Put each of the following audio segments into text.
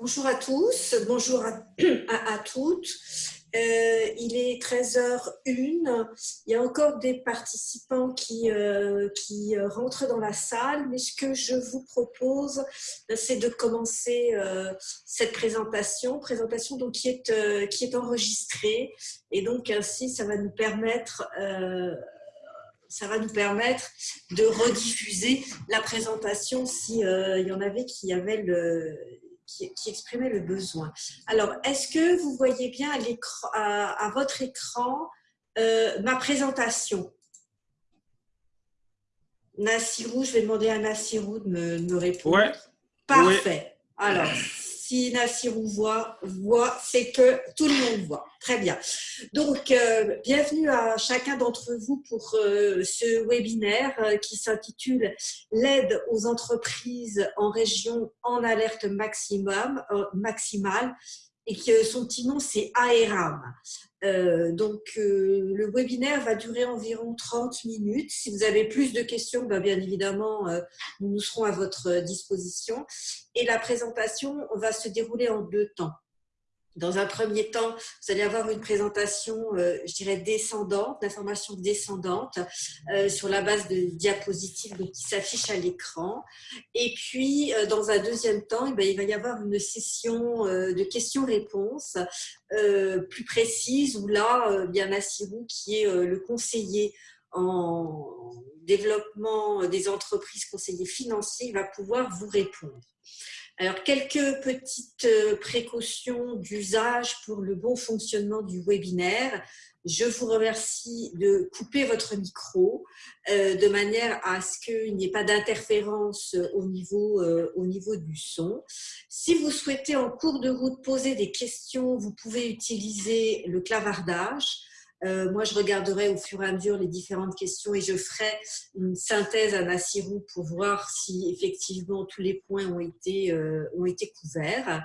Bonjour à tous, bonjour à, toutes. Euh, il est 13h01. Il y a encore des participants qui, euh, qui rentrent dans la salle, mais ce que je vous propose, c'est de commencer euh, cette présentation, présentation qui est, euh, enregistrée. Et donc ainsi, ça va nous permettre euh, ça va nous permettre de rediffuser la présentation s'il euh, y en avait qui avaient le qui, qui exprimaient le besoin. Alors, est-ce que vous voyez bien à, à, à votre écran euh, ma présentation? Nassirou, je vais demander à Nassirou de me, me répondre. Ouais. Parfait. Ouais. Alors, si Nassirou voit, voit c'est que tout le monde voit. Très bien. Donc, euh, bienvenue à chacun d'entre vous pour euh, ce webinaire euh, qui s'intitule « L'aide aux entreprises en région en alerte maximale » et que son petit nom c'est AERAM. Euh, donc euh, le webinaire va durer environ 30 minutes. Si vous avez plus de questions, ben, bien évidemment, euh, nous serons à votre disposition. Et la présentation va se dérouler en deux temps. Dans un premier temps, vous allez avoir une présentation, euh, je dirais, descendante, d'informations descendantes euh, sur la base de diapositives qui s'affichent à l'écran. Et puis, euh, dans un deuxième temps, eh bien, il va y avoir une session de questions-réponses plus précise où là, bien Nassirou, qui est le conseiller en développement des entreprises, conseiller financier, va pouvoir vous répondre. Alors, quelques petites euh, précautions d'usage pour le bon fonctionnement du webinaire. Je vous remercie de couper votre micro euh, de manière à ce qu'il n'y ait pas d'interférence euh, au niveau du son. Si vous souhaitez en cours de route poser des questions, vous pouvez utiliser le clavardage. Euh, moi, je regarderai au fur et à mesure les différentes questions et je ferai une synthèse à Nassirou pour voir si effectivement tous les points ont été, euh, ont été couverts.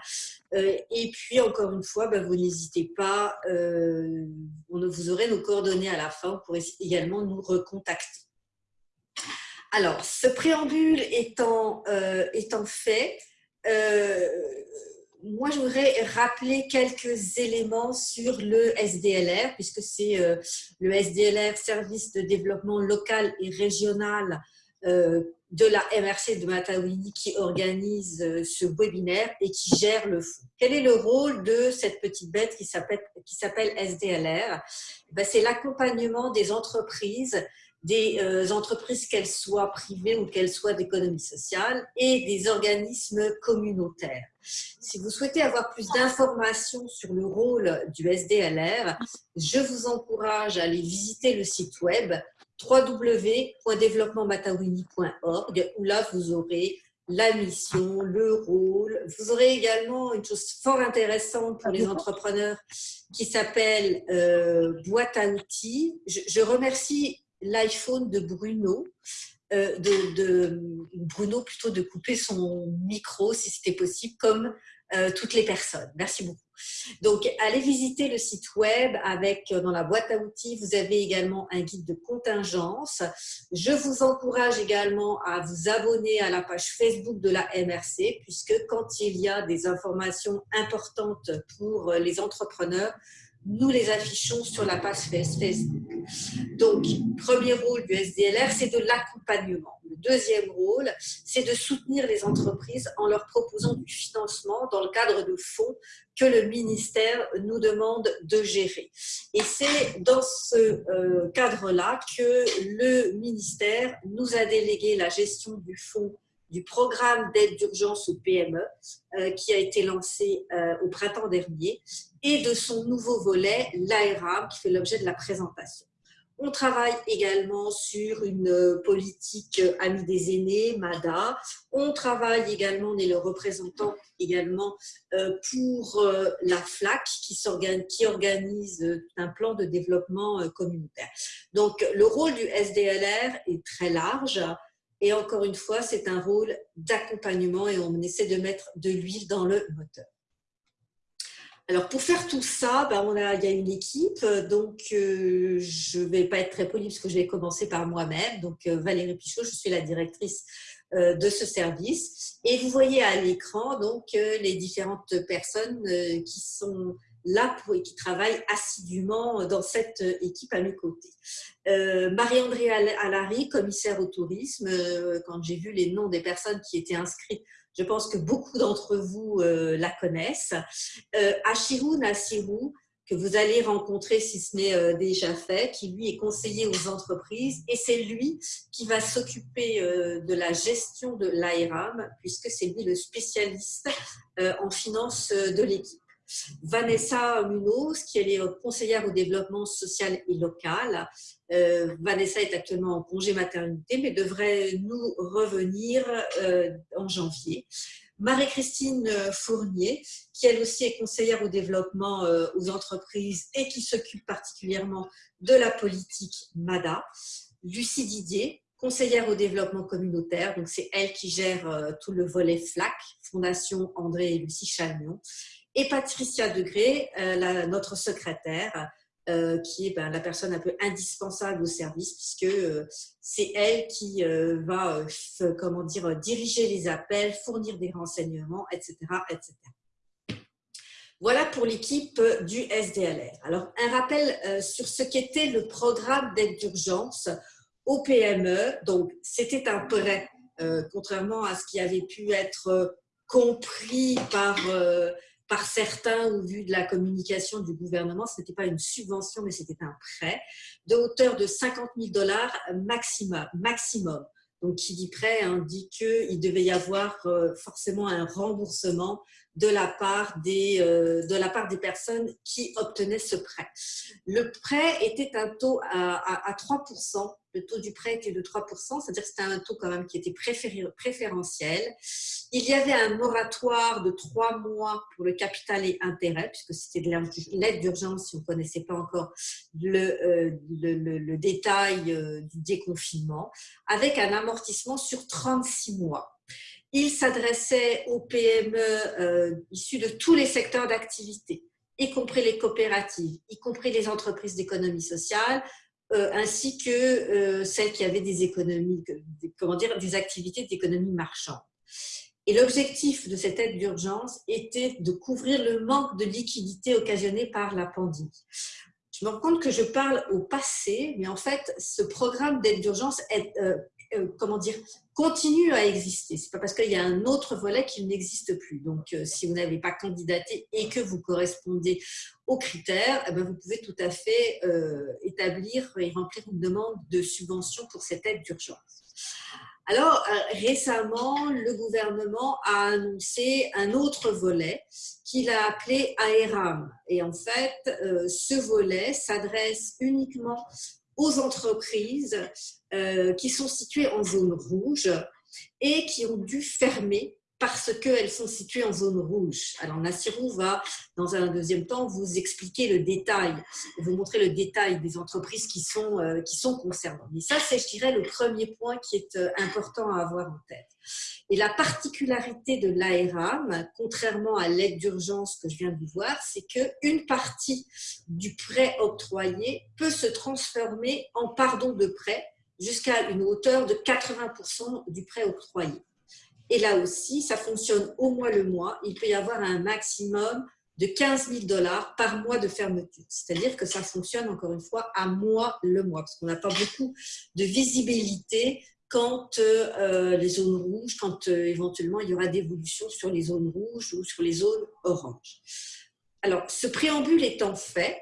Euh, et puis, encore une fois, ben, vous n'hésitez pas, on, vous aurez nos coordonnées à la fin pour également nous recontacter. Alors, ce préambule étant, étant fait, moi, je voudrais rappeler quelques éléments sur le SDLR, puisque c'est euh, le SDLR, Service de développement local et régional euh, de la MRC de Matawini, qui organise euh, ce webinaire et qui gère le fonds. Quel est le rôle de cette petite bête qui s'appelle SDLR ben, C'est l'accompagnement des entreprises des euh, entreprises, qu'elles soient privées ou qu'elles soient d'économie sociale, et des organismes communautaires. Si vous souhaitez avoir plus d'informations sur le rôle du SDLR, je vous encourage à aller visiter le site web www.développementmatawini.org où là vous aurez la mission, le rôle. Vous aurez également une chose fort intéressante pour les entrepreneurs qui s'appelle euh, boîte à outils. Je, je remercie l'iPhone de Bruno, euh, de, Bruno plutôt de couper son micro si c'était possible, comme euh, toutes les personnes. Merci beaucoup. Donc, allez visiter le site web avec, euh, dans la boîte à outils, vous avez également un guide de contingence. Je vous encourage également à vous abonner à la page Facebook de la MRC, puisque quand il y a des informations importantes pour les entrepreneurs, nous les affichons sur la page Facebook. Donc, premier rôle du SDLR, c'est de l'accompagnement. Le deuxième rôle, c'est de soutenir les entreprises en leur proposant du financement dans le cadre de fonds que le ministère nous demande de gérer. Et c'est dans ce euh, cadre-là que le ministère nous a délégué la gestion du fonds du programme d'aide d'urgence au PME euh, qui a été lancé euh, au printemps dernier et de son nouveau volet, l'ARAM, qui fait l'objet de la présentation. On travaille également sur une politique amie des aînés, MADA. On travaille également, on est le représentant également euh, pour euh, la FLAC qui, organise un plan de développement euh, communautaire. Donc, le rôle du SDLR est très large. Et encore une fois, c'est un rôle d'accompagnement et on essaie de mettre de l'huile dans le moteur. Alors, pour faire tout ça, ben, on a, il y a une équipe, donc euh, je ne vais pas être très polie parce que je vais commencer par moi-même. Donc, euh, Valérie Pichot, je suis la directrice de ce service. Et vous voyez à l'écran donc les différentes personnes qui sont là pour, et qui travaillent assidûment dans cette équipe à mes côtés. Marie-André Allary, commissaire au tourisme, quand j'ai vu les noms des personnes qui étaient inscrites je pense que beaucoup d'entre vous euh, la connaissent. Euh, Achirou Nassirou, que vous allez rencontrer si ce n'est euh, déjà fait, qui lui est conseiller aux entreprises et c'est lui qui va s'occuper de la gestion de l'ARAM puisque c'est lui le spécialiste en finance de l'équipe. Vanessa Munoz, qui est conseillère au développement social et local. Euh, Vanessa est actuellement en congé maternité, mais devrait nous revenir euh, en janvier. Marie-Christine Fournier, qui elle aussi est conseillère au développement euh, aux entreprises et qui s'occupe particulièrement de la politique MADA. Lucie Didier, conseillère au développement communautaire, donc c'est elle qui gère tout le volet FLAC, Fondation André et Lucie Chalmion et Patricia Degré, euh, notre secrétaire, euh, qui est ben, la personne un peu indispensable au service, puisque euh, c'est elle qui va comment dire, diriger les appels, fournir des renseignements, etc. etc. Voilà pour l'équipe du SDLR. Alors, un rappel sur ce qu'était le programme d'aide d'urgence au PME. Donc, c'était un prêt, contrairement à ce qui avait pu être compris par par certains au vu de la communication du gouvernement, ce n'était pas une subvention, mais c'était un prêt de hauteur de 50 000 dollars maximum. Donc, qui dit prêt indique qu'il devait y avoir euh, forcément un remboursement de la part des, euh, de la part des personnes qui obtenaient ce prêt. Le prêt était un taux à, 3%, le taux du prêt était de 3%, c'est-à-dire que c'était un taux quand même qui était préférentiel. Il y avait un moratoire de trois mois pour le capital et intérêt, puisque c'était de l'aide d'urgence si on ne connaissait pas encore le, euh, détail euh, du déconfinement, avec un amortissement sur 36 mois. Il s'adressait aux PME euh, issues de tous les secteurs d'activité, y compris les coopératives, y compris les entreprises d'économie sociale, euh, ainsi que euh, celles qui avaient des économies, comment dire, des activités d'économie marchande. Et l'objectif de cette aide d'urgence était de couvrir le manque de liquidité occasionné par la pandémie. Je me rends compte que je parle au passé, mais en fait, ce programme d'aide d'urgence est, euh, comment dire, continue à exister. C'est pas parce qu'il y a un autre volet qu'il n'existe plus. Donc, euh, si vous n'avez pas candidaté et que vous correspondez aux critères, eh ben, vous pouvez tout à fait euh, établir et remplir une demande de subvention pour cette aide d'urgence. Alors, récemment, le gouvernement a annoncé un autre volet qu'il a appelé AERAM. Et en fait, ce volet s'adresse uniquement aux entreprises euh, qui sont situées en zone rouge et qui ont dû fermer parce qu'elles sont situées en zone rouge. Alors Nassirou va, dans un deuxième temps, vous expliquer le détail, vous montrer le détail des entreprises qui sont, euh, qui sont concernées. Mais ça, c'est, je dirais, le premier point qui est euh, important à avoir en tête. Et la particularité de l'ARAM, contrairement à l'aide d'urgence que je viens de vous voir, c'est qu'une partie du prêt octroyé peut se transformer en pardon de prêt jusqu'à une hauteur de 80% du prêt octroyé. Et là aussi, ça fonctionne au mois le mois. Il peut y avoir un maximum de 15 000 dollars par mois de fermeture. C'est-à-dire que ça fonctionne, encore une fois, à mois le mois, parce qu'on n'a pas beaucoup de visibilité quand euh, les zones rouges, quand euh, éventuellement il y aura d'évolution sur les zones rouges ou sur les zones oranges. Alors, ce préambule étant fait,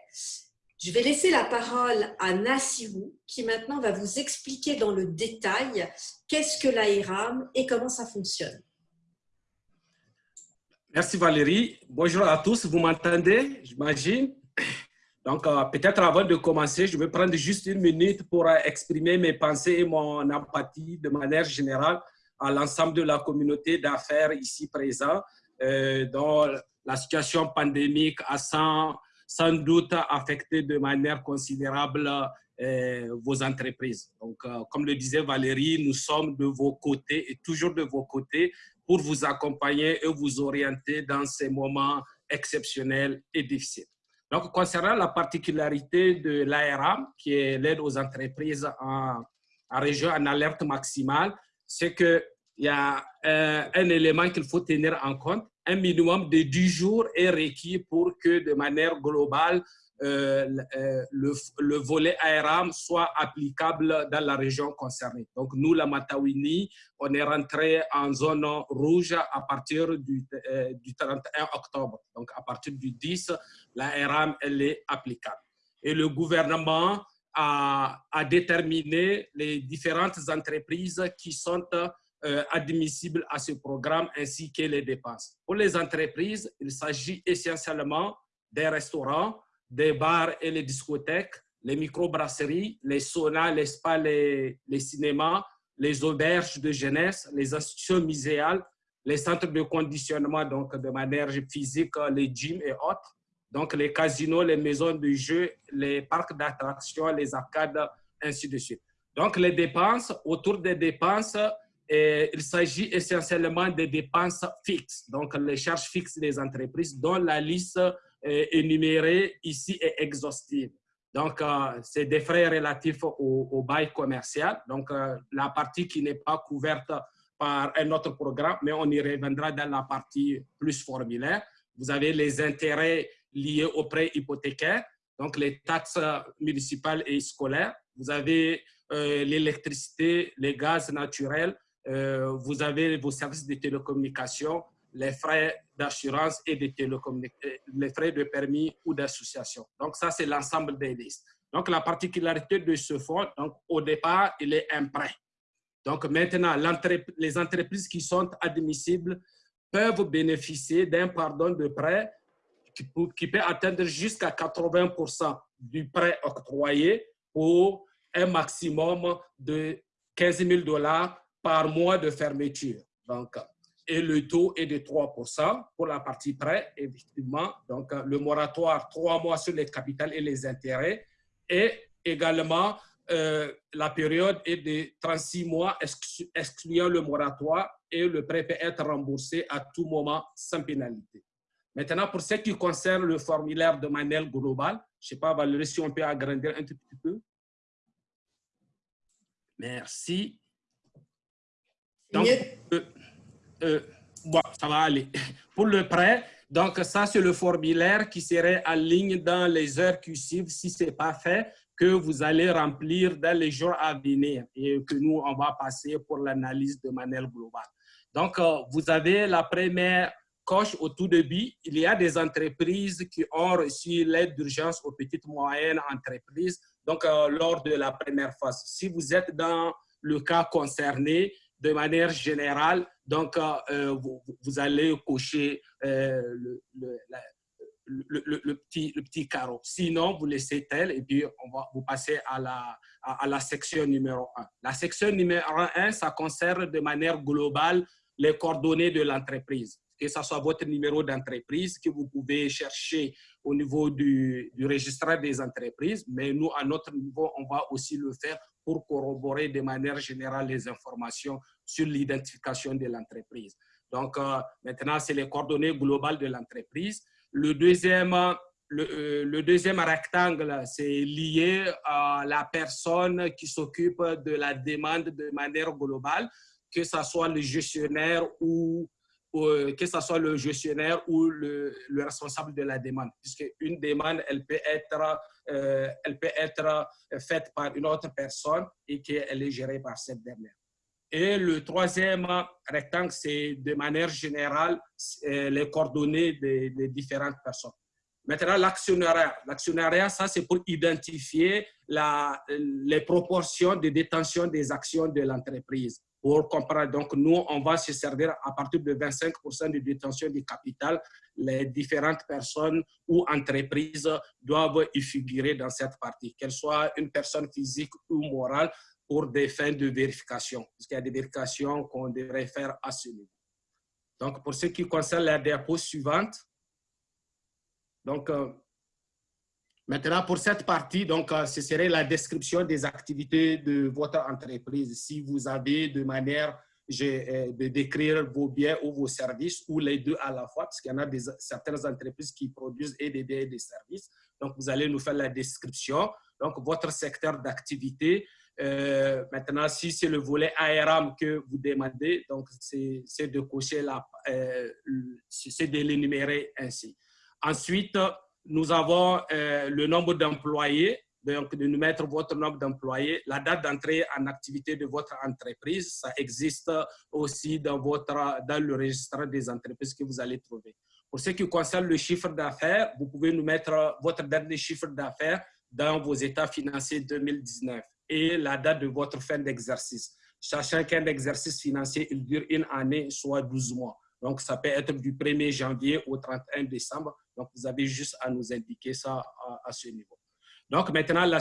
je vais laisser la parole à Nassirou, qui maintenant va vous expliquer dans le détail qu'est-ce que l'AIRAM et comment ça fonctionne. Merci Valérie. Bonjour à tous, vous m'entendez, j'imagine? Donc, euh, peut-être avant de commencer, je vais prendre juste une minute pour euh, exprimer mes pensées et mon empathie de manière générale à l'ensemble de la communauté d'affaires ici présent, euh, dont la situation pandémique a sans, sans doute affecté de manière considérable vos entreprises. Donc, comme le disait Valérie, nous sommes de vos côtés et toujours de vos côtés pour vous accompagner et vous orienter dans ces moments exceptionnels et difficiles. Donc, concernant la particularité de l'ARA, qui est l'aide aux entreprises en, région en alerte maximale, c'est que il y a euh, un élément qu'il faut tenir en compte. Un minimum de 10 jours est requis pour que de manière globale, euh, euh, le, le, volet ARAM soit applicable dans la région concernée. Donc, nous, la Matawini, on est rentré en zone rouge à partir du, du 31 octobre. Donc, à partir du 10, la ARAM, elle est applicable. Et le gouvernement a, déterminé les différentes entreprises qui sont euh, admissibles à ce programme ainsi que les dépenses. Pour les entreprises, il s'agit essentiellement des restaurants, des bars et les discothèques, les microbrasseries, les saunas, les spas, les, cinémas, les auberges de jeunesse, les institutions muséales, les centres de conditionnement, donc de manière physique, les gyms et autres, donc les casinos, les maisons de jeux, les parcs d'attractions, les arcades, ainsi de suite. Donc les dépenses, autour des dépenses, il s'agit essentiellement des dépenses fixes, donc les charges fixes des entreprises dont la liste énumérée ici est exhaustive. Donc, euh, c'est des frais relatifs au, bail commercial. Donc, euh, la partie qui n'est pas couverte par un autre programme, mais on y reviendra dans la partie plus formulaire. Vous avez les intérêts liés aux prêts hypothécaires, donc les taxes municipales et scolaires. Vous avez euh, l'électricité, les gaz naturels, euh, vous avez vos services de télécommunication, les frais d'assurance et de euh, les frais de permis ou d'association. Donc, ça, c'est l'ensemble des listes. Donc, la particularité de ce fonds, donc, au départ, il est un prêt. Donc, maintenant, les entreprises qui sont admissibles peuvent bénéficier d'un pardon de prêt qui peut atteindre jusqu'à 80 du prêt octroyé pour un maximum de 15 000 dollars par mois de fermeture. Donc, et le taux est de 3% pour la partie prêt, effectivement. Donc, le moratoire, 3 mois sur les capitales et les intérêts. Et également, euh, la période est de 36 mois, excluant le moratoire, et le prêt peut être remboursé à tout moment sans pénalité. Maintenant, pour ce qui concerne le formulaire de manière globale, je ne sais pas, Valérie, si on peut agrandir un tout petit peu. Merci. Donc, euh, euh, bon, ça va aller. Pour le prêt, donc ça, c'est le formulaire qui serait en ligne dans les heures qui suivent, si ce n'est pas fait, que vous allez remplir dans les jours à venir et que nous, on va passer pour l'analyse de manière globale. Donc, euh, vous avez la première coche au tout début. Il y a des entreprises qui ont reçu l'aide d'urgence aux petites moyennes entreprises, donc lors de la première phase. Si vous êtes dans le cas concerné, de manière générale, donc euh, euh, vous, allez cocher euh, le, petit, le petit carreau. Sinon, vous laissez tel et puis on va vous passer à la, à, la section numéro 1. La section numéro 1, ça concerne de manière globale les coordonnées de l'entreprise que ce soit votre numéro d'entreprise que vous pouvez chercher au niveau du, du registre des entreprises, mais nous, à notre niveau, on va aussi le faire pour corroborer de manière générale les informations sur l'identification de l'entreprise. Donc, euh, maintenant, c'est les coordonnées globales de l'entreprise. Le deuxième, euh, le, deuxième rectangle, c'est lié à la personne qui s'occupe de la demande de manière globale, que ce soit le gestionnaire ou euh, que ce soit le gestionnaire ou le, le, responsable de la demande, puisque une demande, elle peut être, elle peut être faite par une autre personne et qu'elle est gérée par cette dernière. Et le troisième rectangle, c'est de manière générale euh, les coordonnées des, différentes personnes. Maintenant, l'actionnariat. L'actionnariat, ça, c'est pour identifier les proportions de détention des actions de l'entreprise pour comprendre. Donc, nous, on va se servir à partir de 25% de détention du capital. Les différentes personnes ou entreprises doivent y figurer dans cette partie, qu'elles soient une personne physique ou morale, pour des fins de vérification, parce qu'il y a des vérifications qu'on devrait faire à ce niveau. Donc, pour ce qui concerne la dépôt suivante, donc, euh, Maintenant, pour cette partie, donc, euh, ce serait la description des activités de votre entreprise. Si vous avez de manière euh, de décrire vos biens ou vos services, ou les deux à la fois, parce qu'il y en a des, certaines entreprises qui produisent et des biens et des services. Donc, vous allez nous faire la description. Donc, votre secteur d'activité, Euh, maintenant, si c'est le volet ARM que vous demandez, donc c'est de cocher la, euh, c'est de l'énumérer ainsi. Ensuite, nous avons euh, le nombre d'employés, donc de nous mettre votre nombre d'employés, la date d'entrée en activité de votre entreprise, ça existe aussi dans, votre, dans le registre des entreprises que vous allez trouver. Pour ce qui concerne le chiffre d'affaires, vous pouvez nous mettre votre date de chiffre d'affaires dans vos états financiers 2019 et la date de votre fin d'exercice. Sachant qu'un exercice financier, il dure une année, soit 12 mois. Donc, ça peut être du 1er janvier au 31 décembre. Donc, vous avez juste à nous indiquer ça à, ce niveau. Donc, maintenant, la,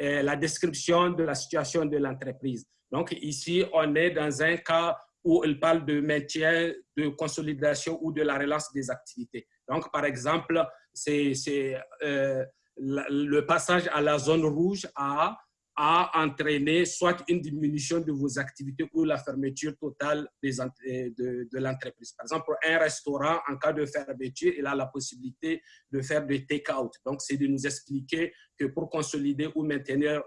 euh, la description de la situation de l'entreprise. Donc, ici, on est dans un cas où il parle de maintien, de consolidation ou de la relance des activités. Donc, par exemple, c'est euh, le passage à la zone rouge a, a entraîné soit une diminution de vos activités ou la fermeture totale des, de, l'entreprise. Par exemple, un restaurant, en cas de fermeture, il a la possibilité de faire des take-out. Donc, c'est de nous expliquer que pour consolider ou maintenir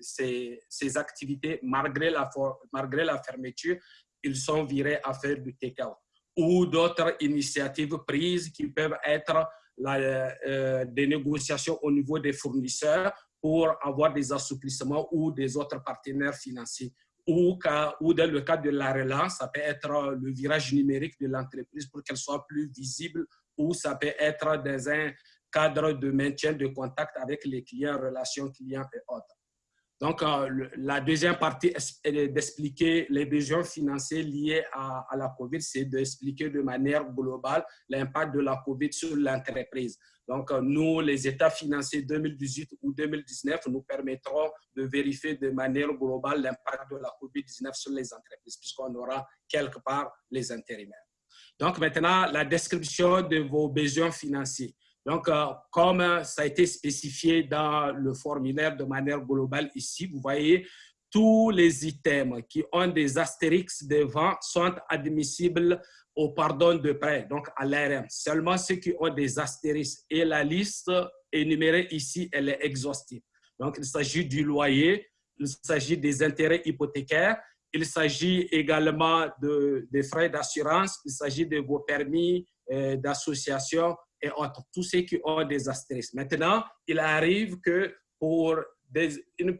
ces, activités, malgré la, malgré la fermeture, ils sont virés à faire du take-out. Ou d'autres initiatives prises qui peuvent être euh, des négociations au niveau des fournisseurs pour avoir des assouplissements ou des autres partenaires financiers. Ou, ou dans le cas de la relance, ça peut être le virage numérique de l'entreprise pour qu'elle soit plus visible ou ça peut être dans un cadre de maintien de contact avec les clients, relations clients et autres. Donc, euh, la deuxième partie d'expliquer les besoins financiers liés à, à la COVID, c'est d'expliquer de manière globale l'impact de la COVID sur l'entreprise. Donc, euh, nous, les états financiers 2018 ou 2019 nous permettront de vérifier de manière globale l'impact de la COVID-19 sur les entreprises, puisqu'on aura quelque part les intérimaires. Donc, maintenant, la description de vos besoins financiers. Donc, euh, comme ça a été spécifié dans le formulaire de manière globale ici, vous voyez, tous les items qui ont des astérix devant sont admissibles au pardon de prêt, donc à l'ARM. Seulement ceux qui ont des astérisques et la liste énumérée ici, elle est exhaustive. Donc, il s'agit du loyer, il s'agit des intérêts hypothécaires, il s'agit également de, des frais d'assurance, il s'agit de vos permis euh, d'association, et autres, tous ceux qui ont des astérisques. Maintenant, il arrive que pour une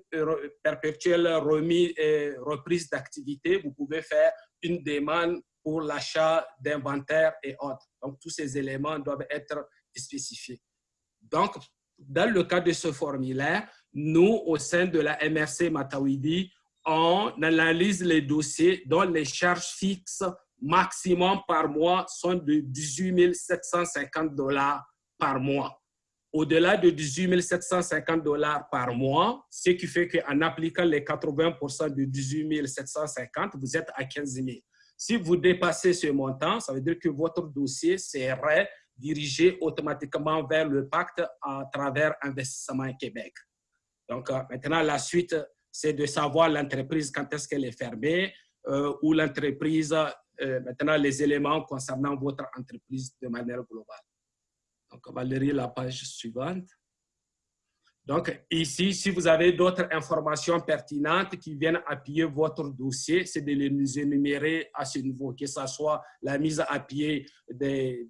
perpétuelle remise et reprise d'activité, vous pouvez faire une demande pour l'achat d'inventaire et autres. Donc, tous ces éléments doivent être spécifiés. Donc, dans le cas de ce formulaire, nous, au sein de la MRC Matawidi, on analyse les dossiers dont les charges fixes maximum par mois sont de 18 750 dollars par mois. Au-delà de 18 750 dollars par mois, ce qui fait qu'en appliquant les 80% de 18 750, vous êtes à 15 000. Si vous dépassez ce montant, ça veut dire que votre dossier serait dirigé automatiquement vers le pacte à travers Investissement Québec. Donc, euh, maintenant, la suite, c'est de savoir l'entreprise quand est-ce qu'elle est fermée euh, ou l'entreprise euh, maintenant les éléments concernant votre entreprise de manière globale. Donc, on va lire la page suivante. Donc, ici, si vous avez d'autres informations pertinentes qui viennent appuyer votre dossier, c'est de les énumérer à ce niveau, que ce soit la mise à pied de,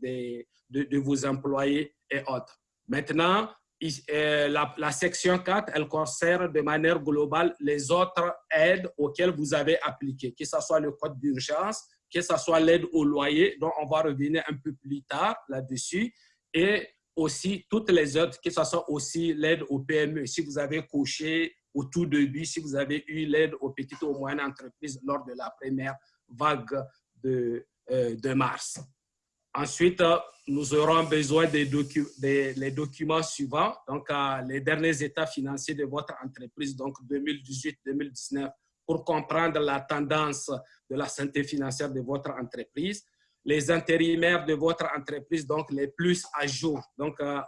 de, vos employés et autres. Maintenant, euh, la, la, section 4, elle concerne de manière globale les autres aides auxquelles vous avez appliqué, que ce soit le code d'urgence, que ce soit l'aide au loyer, dont on va revenir un peu plus tard là-dessus, et aussi toutes les autres, que ce soit aussi l'aide au PME. Si vous avez coché au tout début, si vous avez eu l'aide aux petites ou moyennes entreprises lors de la première vague de, euh, mars. Ensuite, nous aurons besoin des, documents suivants, donc les derniers états financiers de votre entreprise, donc 2018-2019, pour comprendre la tendance de la santé financière de votre entreprise. Les intérimaires de votre entreprise, donc les plus à jour, donc euh,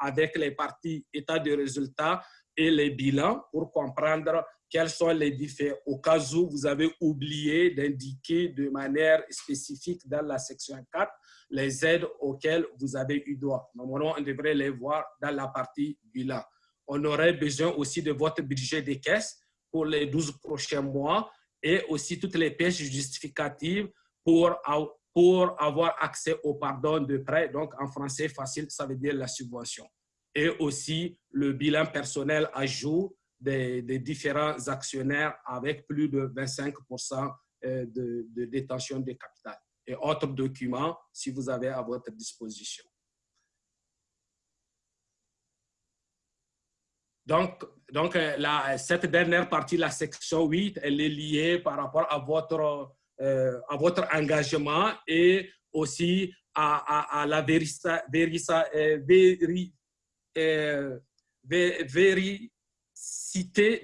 avec les parties état de résultats et les bilans pour comprendre quels sont les différents, au cas où vous avez oublié d'indiquer de manière spécifique dans la section 4 les aides auxquelles vous avez eu droit. Normalement, on devrait les voir dans la partie bilan. on aurait besoin aussi de votre budget des caisses pour les 12 prochains mois et aussi toutes les pièces justificatives pour, pour avoir accès au pardon de prêt. Donc, en français facile, ça veut dire la subvention. Et aussi le bilan personnel à jour des, des différents actionnaires avec plus de 25 euh, de, de détention de capital et autres documents si vous avez à votre disposition. Donc, donc euh, cette dernière partie, la section 8, elle est liée par rapport à votre, euh, à votre engagement et aussi à, la vérisa, euh,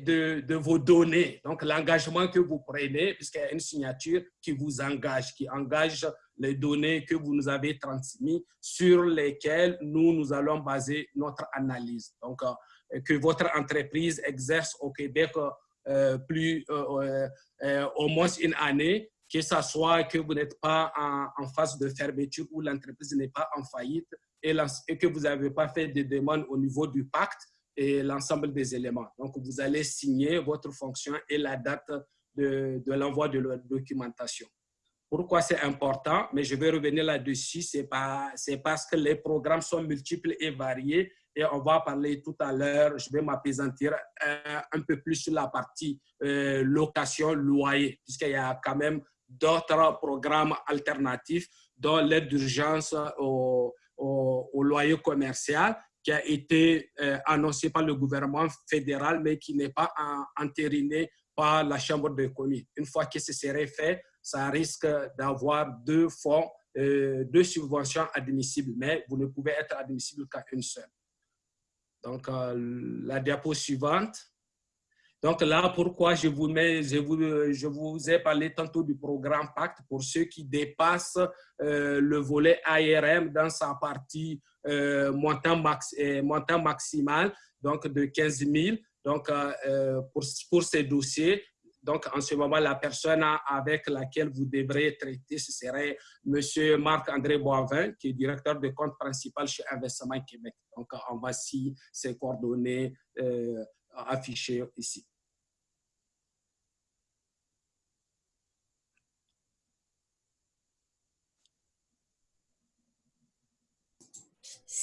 de, de, vos données. Donc, l'engagement que vous prenez, puisqu'il y a une signature qui vous engage, qui engage les données que vous nous avez transmises, sur lesquelles nous, nous allons baser notre analyse. Donc, que votre entreprise exerce au Québec euh, plus, euh, euh, au moins une année, que ce soit que vous n'êtes pas en, phase de fermeture ou l'entreprise n'est pas en faillite et, et que vous n'avez pas fait de demande au niveau du pacte et l'ensemble des éléments. Donc, vous allez signer votre fonction et la date de, de l'envoi de la documentation. Pourquoi c'est important? Mais je vais revenir là-dessus. C'est parce que les programmes sont multiples et variés et on va parler tout à l'heure, je vais m'apaisantir un, un, peu plus sur la partie euh, location, loyer, puisqu'il y a quand même d'autres programmes alternatifs, dont l'aide d'urgence au, loyer commercial, qui a été euh, annoncé par le gouvernement fédéral, mais qui n'est pas entériné par la Chambre de communes. Une fois que ce serait fait, ça risque d'avoir deux fonds, euh, deux subventions admissibles, mais vous ne pouvez être admissible qu'à une seule. Donc, euh, la diapo suivante. Donc là, pourquoi je vous, ai parlé tantôt du programme Pacte pour ceux qui dépassent euh, le volet ARM dans sa partie euh, montant, max, maximal, donc de 15 000. Donc, pour ces dossiers, donc, en ce moment, la personne avec laquelle vous devrez traiter, ce serait M. Marc-André Boivin, qui est directeur de compte principal chez Investissement Québec. Donc, on voici ses coordonnées euh, affichées ici.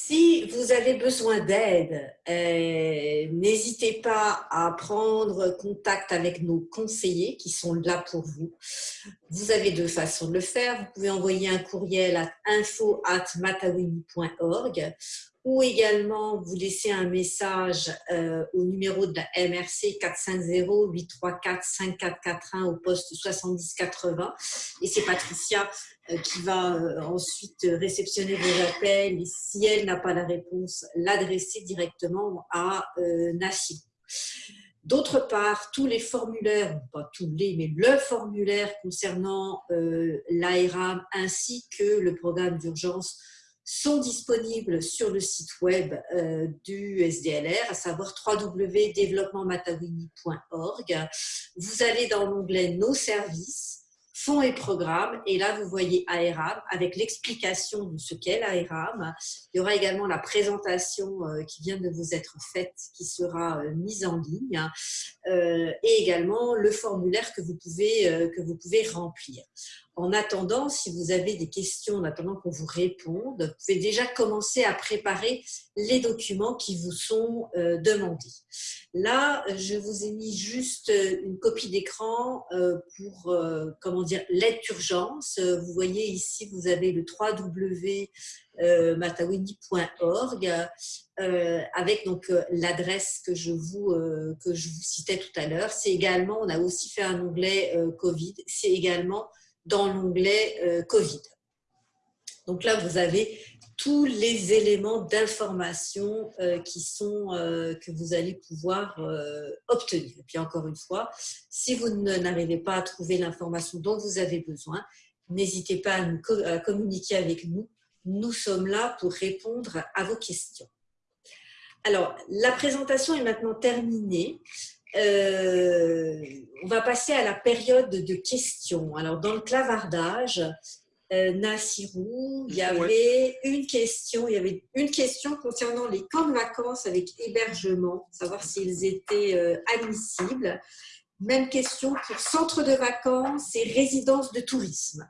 Si vous avez besoin d'aide, euh, n'hésitez pas à prendre contact avec nos conseillers qui sont là pour vous. Vous avez deux façons de le faire. Vous pouvez envoyer un courriel à info.matawini.org ou également vous laisser un message euh, au numéro de la MRC 450-834-5441 au poste 7080. Et c'est Patricia euh, qui va euh, ensuite réceptionner vos appels et si elle n'a pas la réponse, l'adresser directement à Nassim. D'autre part, tous les formulaires, pas tous les, mais le formulaire concernant l'ARAM ainsi que le programme d'urgence sont disponibles sur le site web euh, du SDLR, à savoir www.développementmatawini.org. Vous allez dans l'onglet Nos services fonds et programmes. Et là, vous voyez AERAM avec l'explication de ce qu'est l'AERAM. Il y aura également la présentation euh, qui vient de vous être faite, qui sera euh, mise en ligne, et également le formulaire que vous pouvez, que vous pouvez remplir. En attendant, si vous avez des questions, en attendant qu'on vous réponde, vous pouvez déjà commencer à préparer les documents qui vous sont euh, demandés. Là, je vous ai mis juste une copie d'écran euh, pour, euh, comment dire, l'aide d'urgence. Vous voyez ici, vous avez le www.matawini.org avec donc l'adresse que je vous que je vous citais tout à l'heure. C'est également, on a aussi fait un onglet Covid. C'est également dans l'onglet euh, Covid. Donc là, vous avez tous les éléments d'information euh, qui sont euh, que vous allez pouvoir obtenir. Et puis encore une fois, si vous n'arrivez pas à trouver l'information dont vous avez besoin, n'hésitez pas à, communiquer avec nous. Nous sommes là pour répondre à vos questions. Alors, la présentation est maintenant terminée. Euh, on va passer à la période de questions. Alors, dans le clavardage, euh, Nassirou, il y avait une question, il y avait une question concernant les camps de vacances avec hébergement, savoir s'ils étaient euh, admissibles. Même question pour centres de vacances et résidences de tourisme.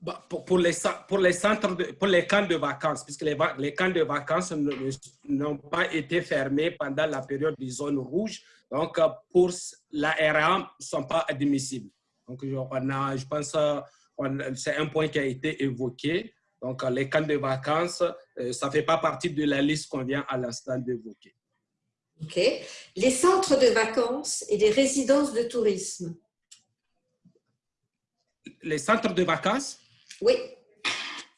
Bah, pour, les, pour, les centres pour les camps de vacances, puisque les, les camps de vacances n'ont pas été fermés pendant la période des zones rouges, donc pour la RA, ne sont pas admissibles. Donc, on a, je pense, c'est un point qui a été évoqué. Donc, les camps de vacances, euh, ça ne fait pas partie de la liste qu'on vient à l'instant d'évoquer. OK. Les centres de vacances et les résidences de tourisme. Les centres de vacances? Oui.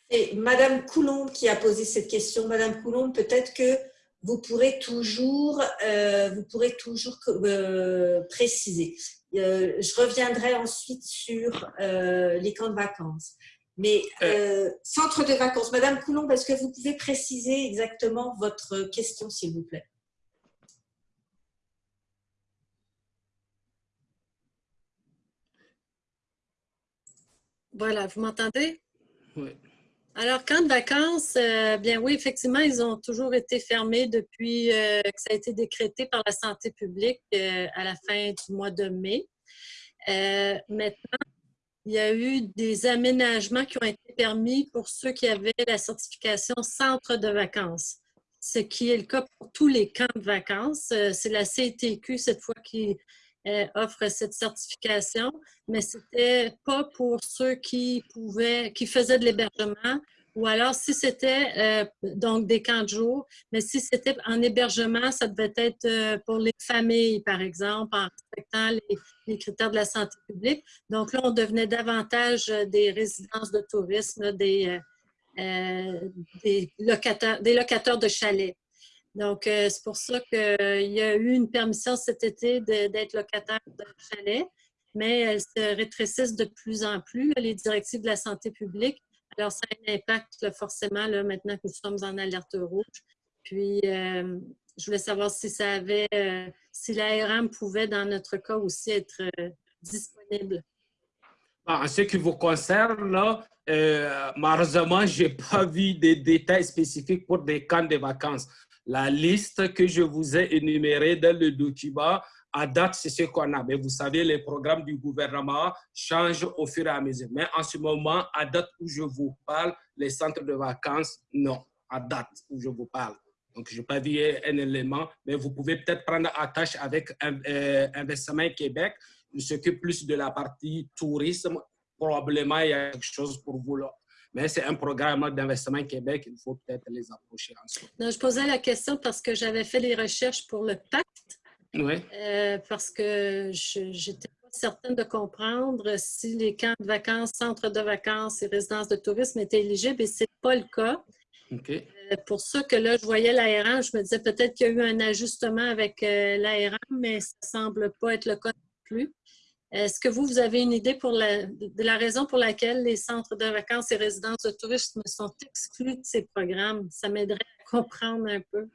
C'est Madame Coulombe qui a posé cette question. Madame Coulombe, peut-être que vous pourrez toujours, euh, vous pourrez toujours euh, préciser. Euh, je reviendrai ensuite sur euh, les camps de vacances. Mais euh, centre de vacances, Madame Coulomb, est-ce que vous pouvez préciser exactement votre question, s'il vous plaît? Voilà, vous m'entendez? Oui. Alors, camps de vacances, bien oui, effectivement, ils ont toujours été fermés depuis que ça a été décrété par la santé publique à la fin du mois de mai. Euh, maintenant, il y a eu des aménagements qui ont été permis pour ceux qui avaient la certification centre de vacances, ce qui est le cas pour tous les camps de vacances. Euh, c'est la CTQ cette fois qui euh, offre cette certification, mais c'était pas pour ceux qui pouvaient, qui faisaient de l'hébergement ou alors, si c'était euh, donc des camps de jour, mais si c'était en hébergement, ça devait être euh, pour les familles, par exemple, en respectant les, critères de la santé publique. Donc là, on devenait davantage euh, des résidences de tourisme, des locataires de chalets. Donc, c'est pour ça qu'il y a eu une permission cet été d'être locataire de chalet, mais elles se rétrécissent de plus en plus, les directives de la santé publique. Alors, ça a un impact forcément là, maintenant que nous sommes en alerte rouge. Puis, euh, je voulais savoir si ça avait, euh, si l'ARM pouvait, dans notre cas aussi, être euh, disponible. En ce qui vous concerne, là, malheureusement, je n'ai pas vu des détails spécifiques pour des camps de vacances. La liste que je vous ai énumérée dans le document à date, c'est ce qu'on a. Mais vous savez, les programmes du gouvernement changent au fur et à mesure. Mais en ce moment, à date où je vous parle, les centres de vacances, non. À date où je vous parle. Donc, je n'ai pas vu un élément, mais vous pouvez peut-être prendre attache avec euh, Investissement Québec. Il s'occupe plus de la partie tourisme. Probablement, il y a quelque chose pour vous là. Mais c'est un programme d'investissement Québec, il faut peut-être les approcher ensemble. Non, je posais la question parce que j'avais fait les recherches pour le pacte oui. Euh, parce que je n'étais pas certaine de comprendre si les camps de vacances, centres de vacances et résidences de tourisme étaient éligibles et ce n'est pas le cas. Euh, pour ça que là, je voyais l'ARM, je me disais peut-être qu'il y a eu un ajustement avec euh, l'ARM, mais ça ne semble pas être le cas non plus. Est-ce que vous, vous avez une idée pour la, de la raison pour laquelle les centres de vacances et résidences de tourisme sont exclus de ces programmes? Ça m'aiderait à comprendre un peu.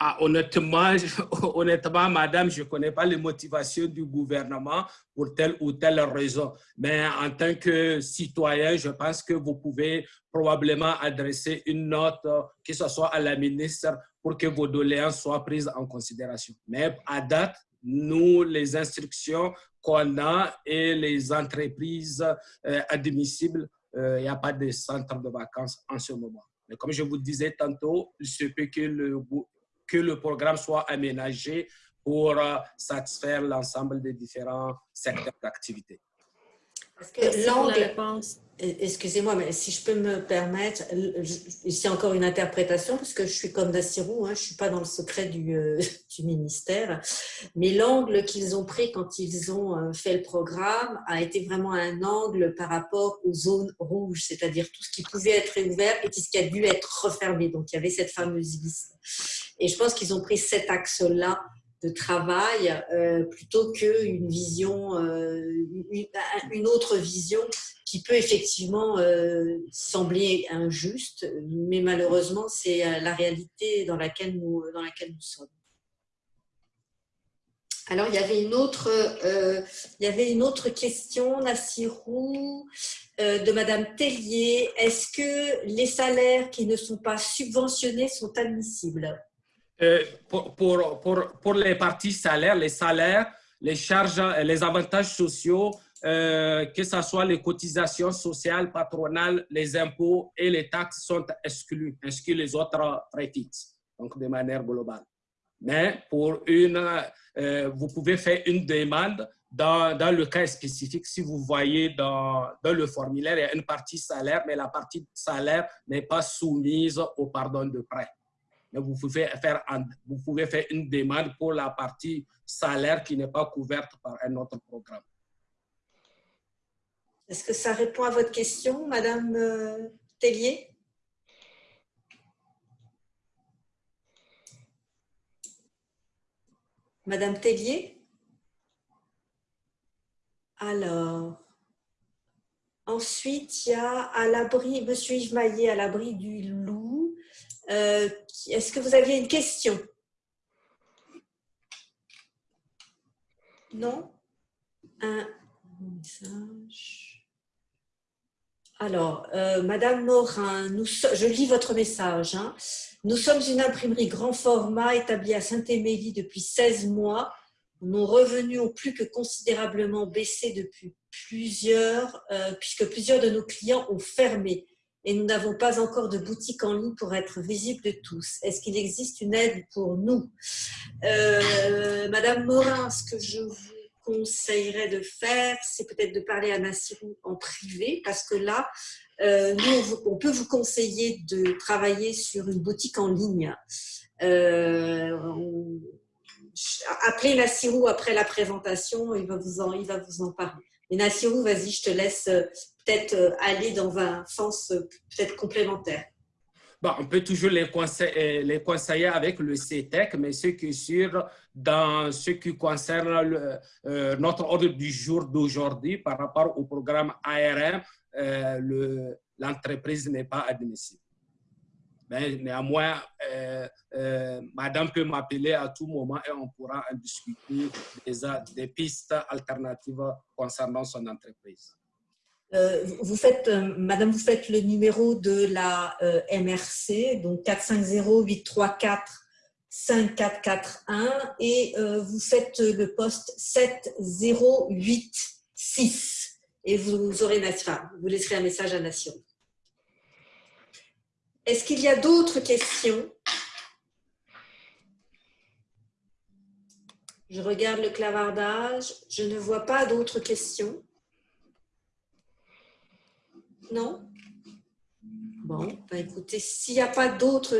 Ah, honnêtement, honnêtement, madame, je ne connais pas les motivations du gouvernement pour telle ou telle raison. Mais en tant que citoyen, je pense que vous pouvez probablement adresser une note, que ce soit à la ministre, pour que vos doléances soient prises en considération. Mais à date, nous, les instructions qu'on a et les entreprises euh, admissibles, euh, il n'y a pas de centre de vacances en ce moment. Mais comme je vous disais tantôt, il se peut que le, que le programme soit aménagé pour euh, satisfaire l'ensemble des différents secteurs d'activité. Parce que l'angle, excusez-moi, mais si je peux me permettre, c'est encore une interprétation, parce que je suis comme Dassirou, hein, je ne suis pas dans le secret du, euh, du ministère, mais l'angle qu'ils ont pris quand ils ont euh, fait le programme a été vraiment un angle par rapport aux zones rouges, c'est-à-dire tout ce qui pouvait être ouvert et tout ce qui a dû être refermé. Donc, il y avait cette fameuse liste. Et je pense qu'ils ont pris cet axe-là de travail euh, plutôt qu'une vision, euh, une, autre vision qui peut effectivement euh, sembler injuste, mais malheureusement, c'est la réalité dans laquelle nous, dans laquelle nous sommes. Alors, il y avait une autre, il y avait une autre question, Nassirou. de Madame Tellier. Est-ce que les salaires qui ne sont pas subventionnés sont admissibles? Euh, pour, les parties salaires, les salaires, les charges, les avantages sociaux, euh, que ce soit les cotisations sociales, patronales, les impôts et les taxes sont exclus, ainsi que les autres frais fixes, donc de manière globale. Mais pour une, euh, vous pouvez faire une demande dans, dans, le cas spécifique. Si vous voyez dans, dans, le formulaire, il y a une partie salaire, mais la partie salaire n'est pas soumise au pardon de prêt. Mais vous pouvez, faire, une demande pour la partie salaire qui n'est pas couverte par un autre programme. Est-ce que ça répond à votre question, Madame euh, Tellier? Madame Tellier? Alors, ensuite, il y a à l'abri, Monsieur Yves Maillet, à l'abri du. Euh, est-ce que vous aviez une question? Non? Un message. Alors, euh, Madame Morin, nous, je lis votre message. Hein. Nous sommes une imprimerie grand format établie à Saint-Émilie depuis 16 mois. Nos revenus ont plus que considérablement baissé depuis plusieurs, euh, puisque plusieurs de nos clients ont fermé et nous n'avons pas encore de boutique en ligne pour être visible de tous. Est-ce qu'il existe une aide pour nous? Euh, Madame Morin, ce que je vous conseillerais de faire, c'est peut-être de parler à Nassirou en privé, parce que là, euh, nous, on, peut vous conseiller de travailler sur une boutique en ligne. Euh, appelez Nassirou après la présentation, il va vous en, il va vous en parler. Et Nassirou, vas-y, je te laisse euh, peut-être aller dans un sens peut-être complémentaire. Bon, on peut toujours les conseiller, les conseiller avec le CETEC, mais ce qui est sûr, dans ce qui concerne notre ordre du jour d'aujourd'hui par rapport au programme ARM, euh, l'entreprise n'est pas admissible. Mais néanmoins, euh, euh, madame peut m'appeler à tout moment et on pourra discuter des, pistes alternatives concernant son entreprise. vous faites, madame, vous faites le numéro de la MRC, donc 450-834-5441 et vous faites le poste 7086 et vous aurez vous laisserez un message à Nation. Est-ce qu'il y a d'autres questions? Je regarde le clavardage. Je ne vois pas d'autres questions. Non? Bon, bah écoutez, s'il n'y a pas d'autres...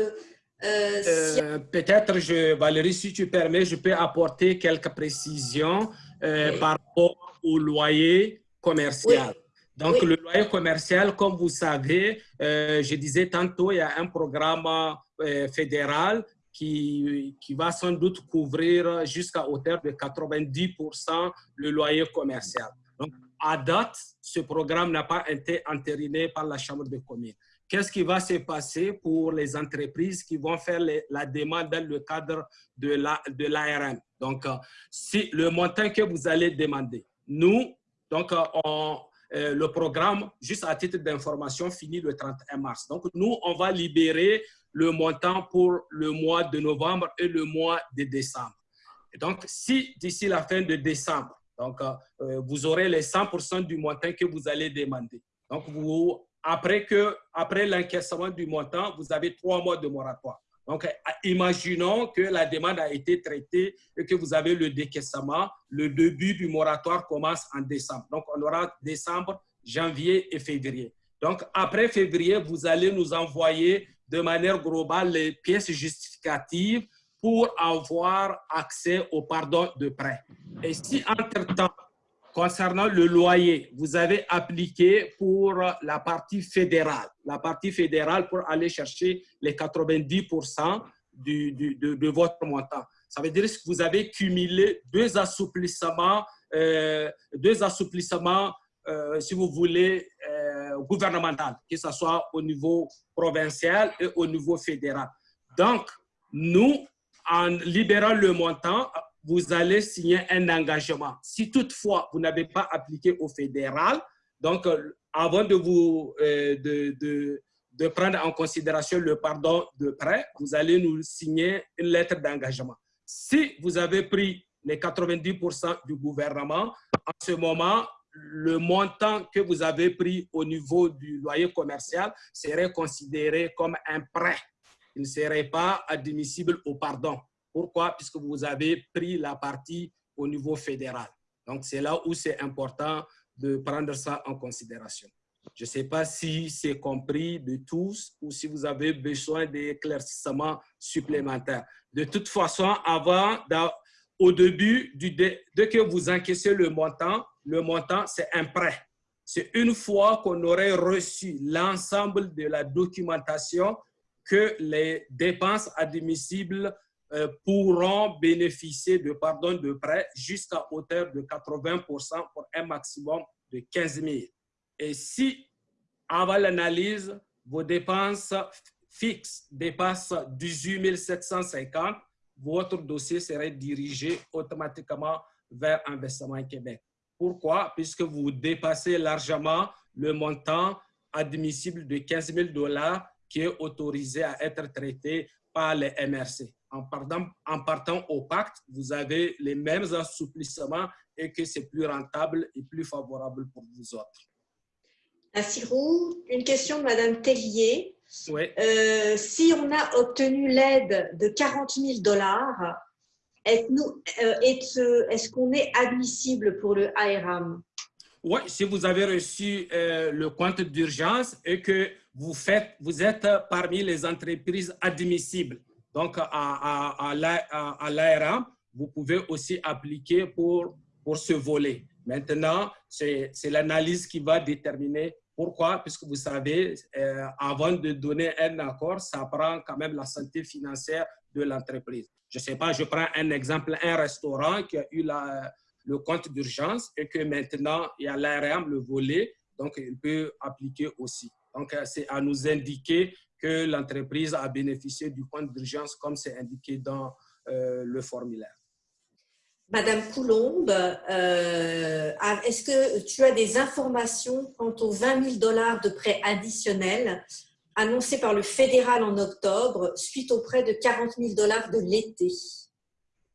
Euh, euh, peut-être, Valérie, si tu permets, je peux apporter quelques précisions euh, par rapport au loyer commercial. Donc, le loyer commercial, comme vous savez, euh, je disais tantôt, il y a un programme euh, fédéral qui, qui, va sans doute couvrir jusqu'à hauteur de 90% le loyer commercial. Donc, à date, ce programme n'a pas été entériné par la Chambre de communes. Qu'est-ce qui va se passer pour les entreprises qui vont faire la demande dans le cadre de l'ARM? De Donc, euh, si le montant que vous allez demander, nous, donc, euh, euh, le programme, juste à titre d'information, finit le 31 mars. Donc, nous, on va libérer le montant pour le mois de novembre et le mois de décembre. Donc, si d'ici la fin de décembre, donc, euh, vous aurez les 100% du montant que vous allez demander. Donc, vous, après, après l'encaissement du montant, vous avez trois mois de moratoire. Donc, imaginons que la demande a été traitée et que vous avez le décaissement. Le début du moratoire commence en décembre. Donc, on aura décembre, janvier et février. Donc, après février, vous allez nous envoyer de manière globale les pièces justificatives pour avoir accès au pardon de prêt. Et si entre-temps, Concernant le loyer, vous avez appliqué pour la partie fédérale. La partie fédérale pour aller chercher les 90% du, de, votre montant. Ça veut dire que vous avez cumulé deux assouplissements, euh, deux assouplissements euh, si vous voulez, euh, gouvernemental, que ce soit au niveau provincial et au niveau fédéral. Donc, nous, en libérant le montant, vous allez signer un engagement. Si toutefois, vous n'avez pas appliqué au fédéral, donc euh, avant de, vous, de, de, de prendre en considération le pardon de prêt, vous allez nous signer une lettre d'engagement. Si vous avez pris les 90% du gouvernement, en ce moment, le montant que vous avez pris au niveau du loyer commercial serait considéré comme un prêt. Il ne serait pas admissible au pardon. Pourquoi? Puisque vous avez pris la partie au niveau fédéral. Donc, c'est là où c'est important de prendre ça en considération. Je ne sais pas si c'est compris de tous ou si vous avez besoin d'éclaircissements supplémentaires. De toute façon, avant, au début, dès que vous encaissez le montant, le montant, c'est un prêt. C'est une fois qu'on aurait reçu l'ensemble de la documentation que les dépenses admissibles euh, pourront bénéficier de pardon de prêt jusqu'à hauteur de 80% pour un maximum de 15 000. Et si, avant l'analyse, vos dépenses fixes dépassent 18 750, votre dossier serait dirigé automatiquement vers Investissement Québec. Pourquoi? Puisque vous dépassez largement le montant admissible de 15 000 dollars qui est autorisé à être traité par les MRC. En partant, en partant au pacte, vous avez les mêmes assouplissements et que c'est plus rentable et plus favorable pour vous autres. Roux, une question de Mme Tellier. Euh, si on a obtenu l'aide de 40 000 dollars, est-ce euh, est qu'on est admissible pour le ARAM? Oui, si vous avez reçu euh, le compte d'urgence et que vous, faites, vous êtes parmi les entreprises admissibles, donc à, à, à l'ARAM, vous pouvez aussi appliquer pour, pour ce volet. Maintenant, c'est l'analyse qui va déterminer pourquoi? Puisque vous savez, euh, avant de donner un accord, ça prend quand même la santé financière de l'entreprise. Je ne sais pas, je prends un exemple, un restaurant qui a eu le compte d'urgence et que maintenant, il y a l'ARM, le volet, donc il peut appliquer aussi. Donc, euh, c'est à nous indiquer que l'entreprise a bénéficié du compte d'urgence comme c'est indiqué dans euh, le formulaire. Madame Coulombe, euh, est-ce que tu as des informations quant aux 20 000 dollars de prêts additionnels annoncés par le fédéral en octobre suite aux prêts de 40 000 dollars de l'été?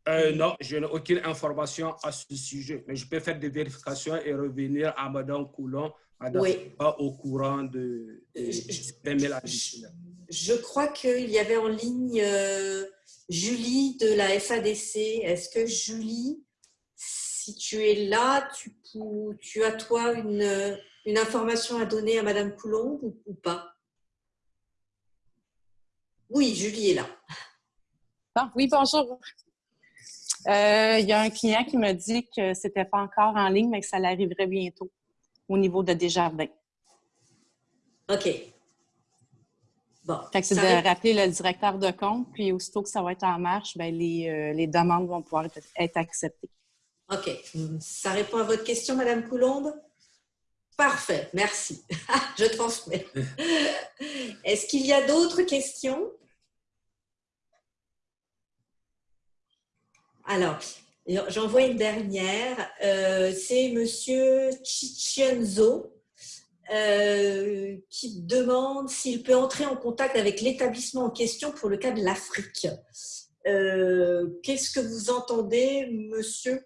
Euh, Non, je n'ai aucune information à ce sujet, mais je peux faire des vérifications et revenir à Madame Coulombe. Madame n'est pas au courant de, 20 000 additionnels. Je, crois qu'il y avait en ligne... Euh, Julie de la FADC. Est-ce que Julie, si tu es là, tu, tu as toi une, une, information à donner à Madame Coulomb ou, pas? Oui, Julie est là. Ah, oui, bonjour. Euh, il y a un client qui me dit que ce n'était pas encore en ligne, mais que ça l'arriverait bientôt au niveau de Desjardins. OK c'est de rappeler le directeur de compte, puis aussitôt que ça va être en marche, bien, les, euh, les, demandes vont pouvoir être, acceptées. OK. Ça répond à votre question, Madame Coulombe? Parfait, merci. Je transmets. Est-ce qu'il y a d'autres questions? Alors, j'en vois une dernière. Euh, c'est Monsieur Chichenzo euh, qui demande s'il peut entrer en contact avec l'établissement en question pour le cas de l'Afrique. Euh, qu'est-ce que vous entendez, monsieur,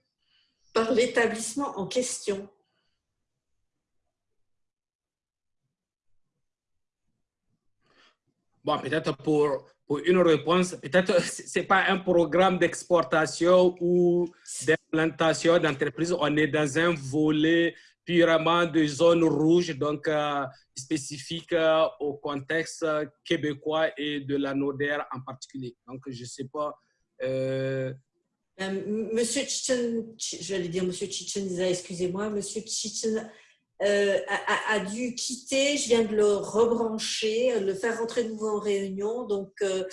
par l'établissement en question? Bon, peut-être pour, pour, une réponse, peut-être ce n'est pas un programme d'exportation ou d'implantation d'entreprise. On est dans un volet purement de zones rouges, donc euh, spécifiques euh, au contexte québécois et de la NODER en particulier. Donc, je ne sais pas. Euh, Monsieur Chichen, j'allais dire Monsieur Chichen, excusez-moi, Monsieur Chichen euh, a, dû quitter, je viens de le rebrancher, le faire rentrer de nouveau en réunion. Donc, euh,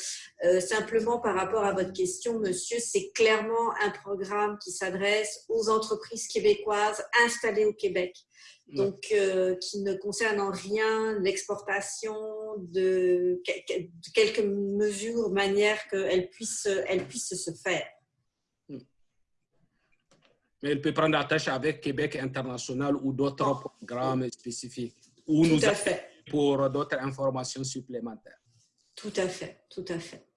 euh, simplement par rapport à votre question, monsieur, c'est clairement un programme qui s'adresse aux entreprises québécoises installées au Québec. Donc, qui ne concerne en rien l'exportation de, quelques mesures, manière qu'elles puissent, elles puissent se faire mais elle peut prendre attache avec Québec International ou d'autres programmes spécifiques. ou Tout nous à fait. pour d'autres informations supplémentaires. Tout à fait, tout à fait.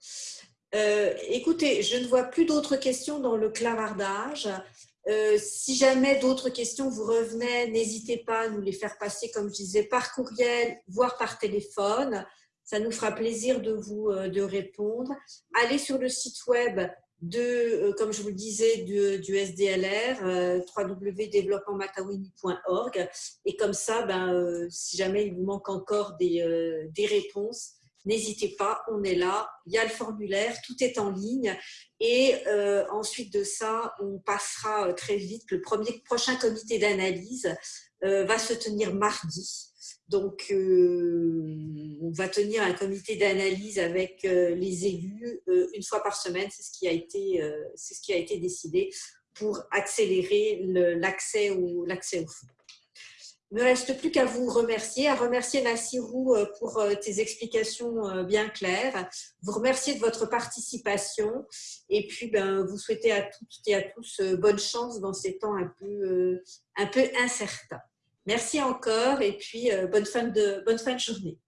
Euh, écoutez, je ne vois plus d'autres questions dans le clavardage. Euh, si jamais d'autres questions vous revenaient, n'hésitez pas à nous les faire passer, comme je disais, par courriel, voire par téléphone. Ça nous fera plaisir de vous euh, de répondre. Allez sur le site web de, euh, comme je vous le disais, du, SDLR, euh, www.développementmatawini.org. Et comme ça, ben, euh, si jamais il vous manque encore des, des réponses, n'hésitez pas, on est là. Il y a le formulaire, tout est en ligne. Et ensuite de ça, on passera très vite. Le premier prochain comité d'analyse va se tenir mardi. Donc, euh, on va tenir un comité d'analyse avec euh, les élus euh, une fois par semaine. C'est ce qui a été, décidé pour accélérer l'accès au, l'accès au fonds. Il ne me reste plus qu'à vous remercier, à remercier Nassirou pour tes explications bien claires, vous remercier de votre participation et puis ben, vous souhaiter à toutes et à tous bonne chance dans ces temps un peu, un peu incertains. Merci encore et puis euh, bonne fin de, bonne fin de journée.